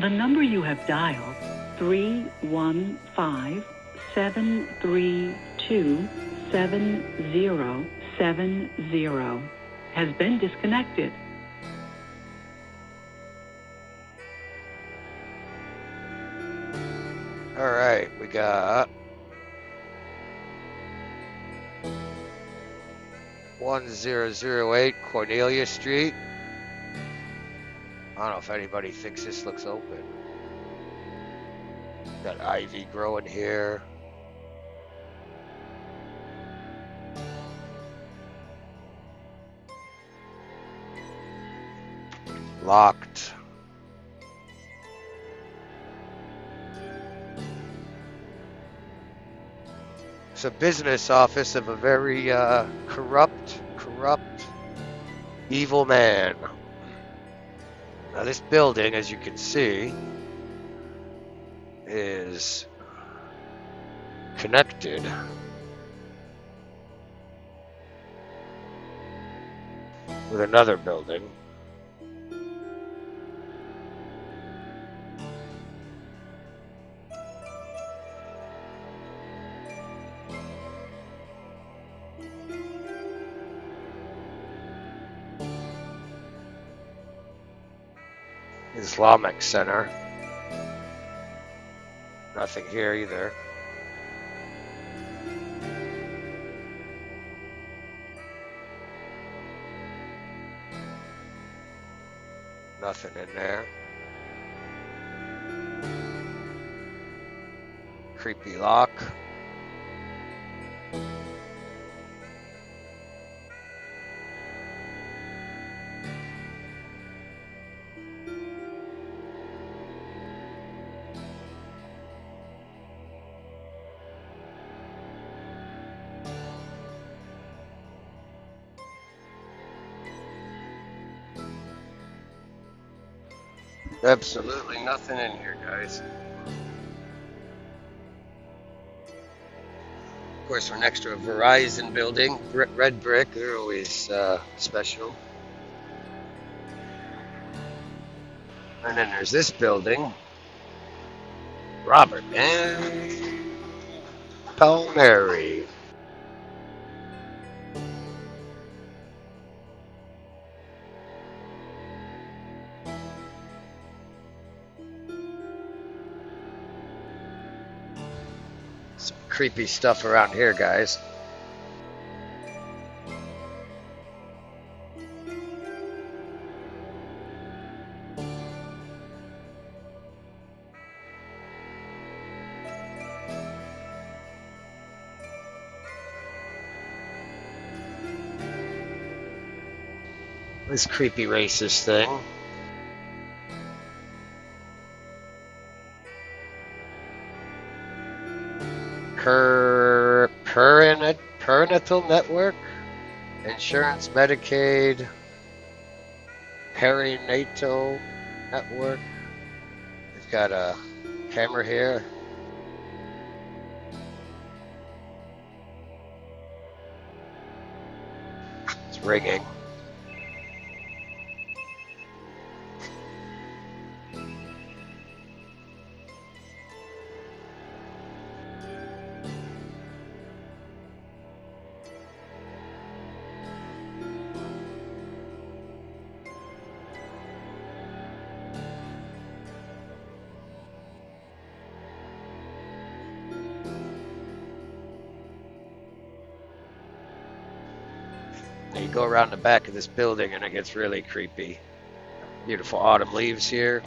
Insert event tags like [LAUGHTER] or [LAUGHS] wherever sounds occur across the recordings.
The number you have dialed, 315 732 7070, has been disconnected. All right, we got one zero zero eight Cornelia Street. I don't know if anybody thinks this looks open. Got ivy growing here. Locked. It's a business office of a very uh, corrupt, corrupt, evil man. Now this building, as you can see, is connected with another building. Islamic Center. Nothing here either. Nothing in there. Creepy lock. Absolutely nothing in here, guys. Of course, we're next to a Verizon building, red brick. They're always uh, special. And then there's this building, Robert and Palmieri. Creepy stuff around here, guys. This creepy racist thing. Perinatal network, insurance, Medicaid, perinatal network. We've got a camera here. It's ringing. Go around the back of this building and it gets really creepy. Beautiful autumn leaves here.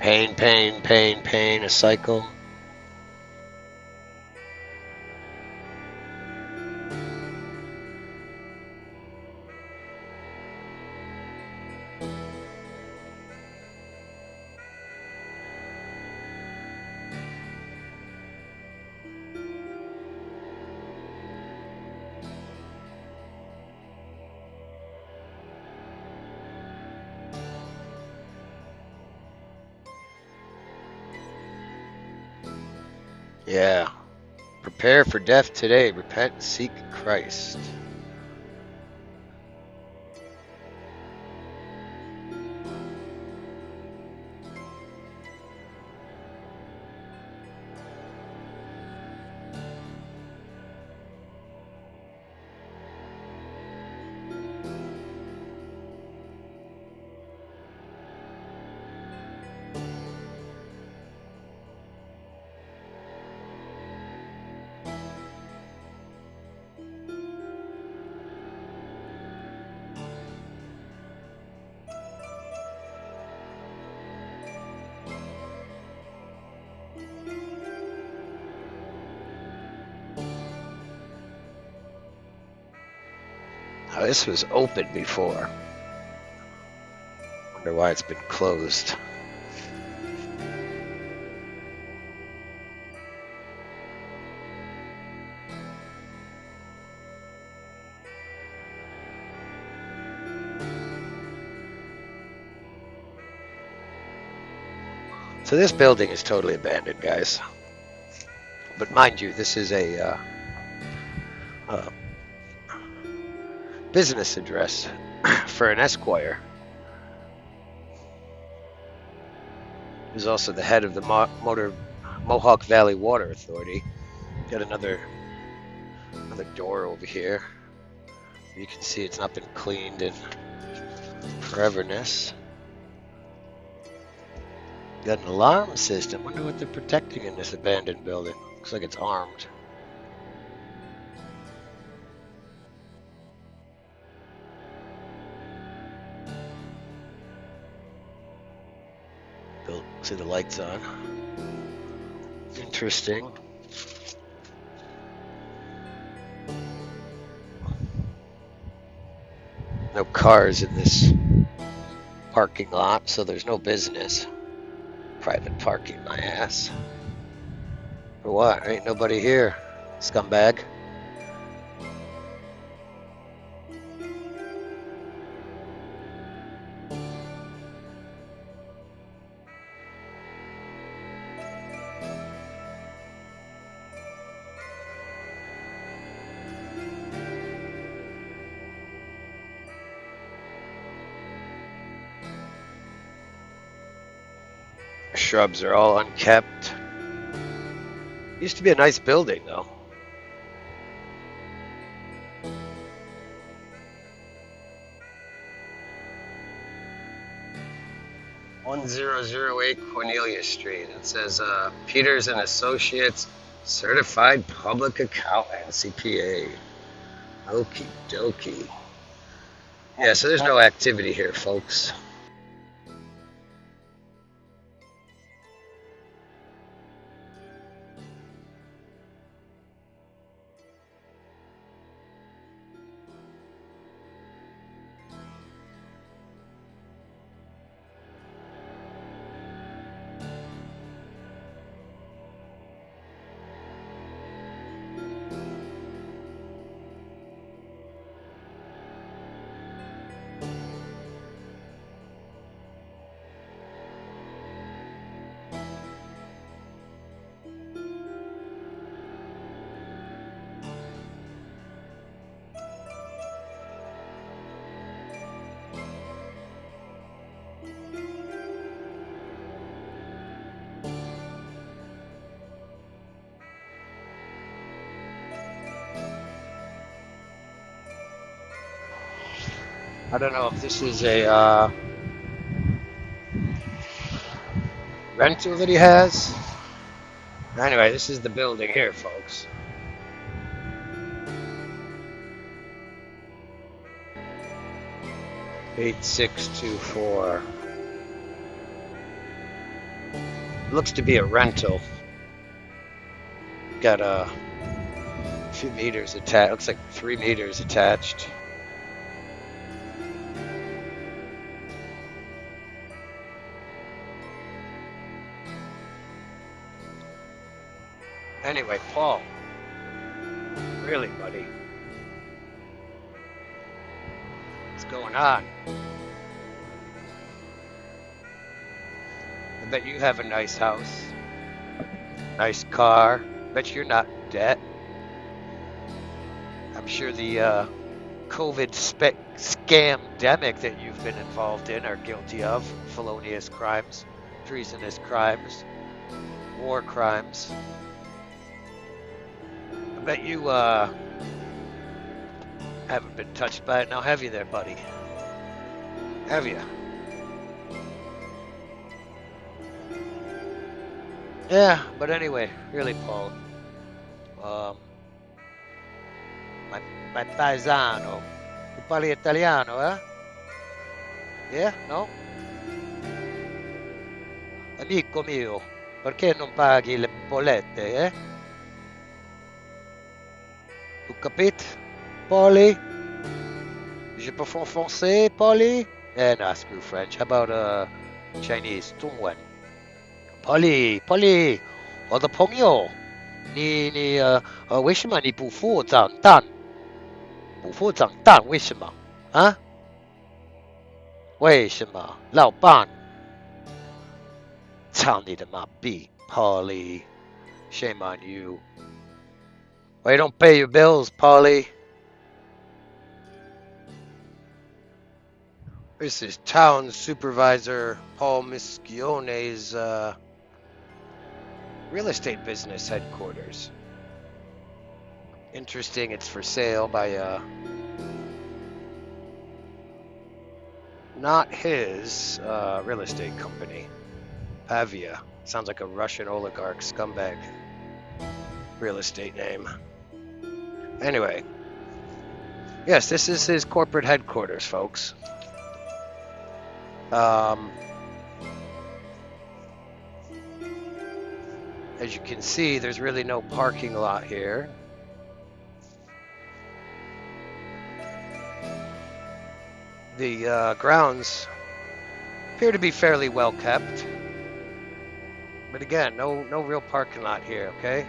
Pain, pain, pain, pain, a cycle. Yeah. Prepare for death today. Repent seek Christ. This was open before. Wonder why it's been closed. So this building is totally abandoned, guys. But mind you, this is a uh, uh, business address for an esquire. He's also the head of the Mo- Motor Mohawk Valley Water Authority. Got another another door over here. You can see it's not been cleaned in foreverness. Got an alarm system. Wonder what they're protecting in this abandoned building. Looks like it's armed. See the lights on. Interesting. No cars in this parking lot, so there's no business. Private parking, my ass. For what? Ain't nobody here, scumbag. Shrubs are all unkept. Used to be a nice building, though. One zero zero eight Cornelia Street. It says uh, Peters and Associates, Certified Public Accountant, CPA. Okie dokie. Yeah, so there's no activity here, folks. I don't know if this is a uh, rental that he has. Anyway, this is the building here, folks. Eight six two four. Looks to be a rental. Got a few meters attached. Looks like three meters attached. Anyway, Paul. Really, buddy. What's going on? I bet you have a nice house, nice car, Bet you're not in debt. I'm sure the uh, COVID spe- scamdemic that you've been involved in are guilty of felonious crimes, treasonous crimes, war crimes. Bet you uh, haven't been touched by it now, have you there, buddy? Have you? Yeah, but anyway, really, Paul. Um, my, my paesano. Tu parli italiano, eh? Yeah? No? Amico mio, perché non paghi le bollette, eh? Tu capite? Polly? Je parle français, Polly? And ask you French. How about, uh, Chinese? Tungwen. Polly, Polly, 我的朋友，你你呃呃，为什么你不付账单？不付账单为什么啊？为什么老板？操你的妈逼，Polly! Shame on you. Why you don't pay your bills, Polly? This is town supervisor Paul Miscione's uh, real estate business headquarters. Interesting, it's for sale by uh, not his uh, real estate company, Pavia. Sounds like a Russian oligarch scumbag real estate name. Anyway, yes, this is his corporate headquarters, folks. Um, as you can see, there's really no parking lot here. The uh, grounds appear to be fairly well kept. But again, no no real parking lot here, okay?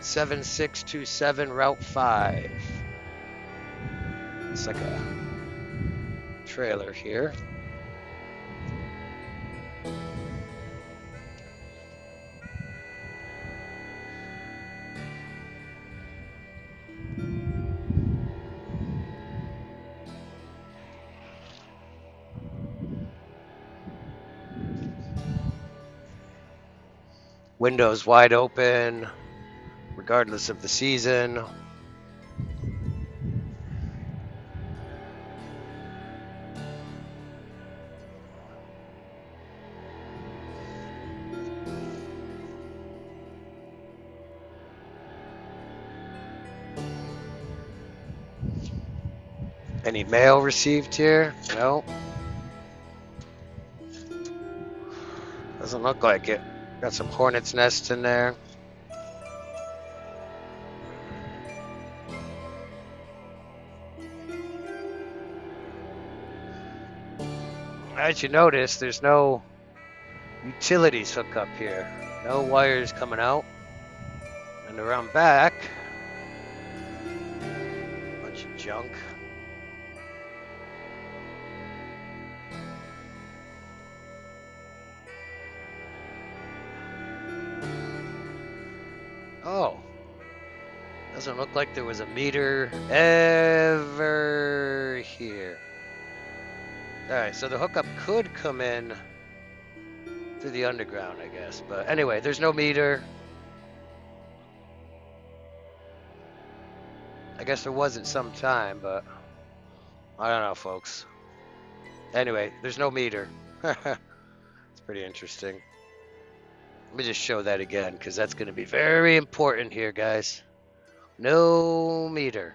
7627 Route 5. It's like a trailer here. Windows wide open, regardless of the season. Any mail received here? No. Doesn't look like it. Got some hornet's nests in there. As you notice, there's no utilities hook up here. No wires coming out. And around back, bunch of junk. Oh. Doesn't look like there was a meter ever here. Alright, so the hookup could come in through the underground, I guess. But anyway, there's no meter. I guess there wasn't some time, but I don't know, folks. Anyway, there's no meter. [LAUGHS] it's pretty interesting. Let me just show that again because that's going to be very important here, guys. No meter.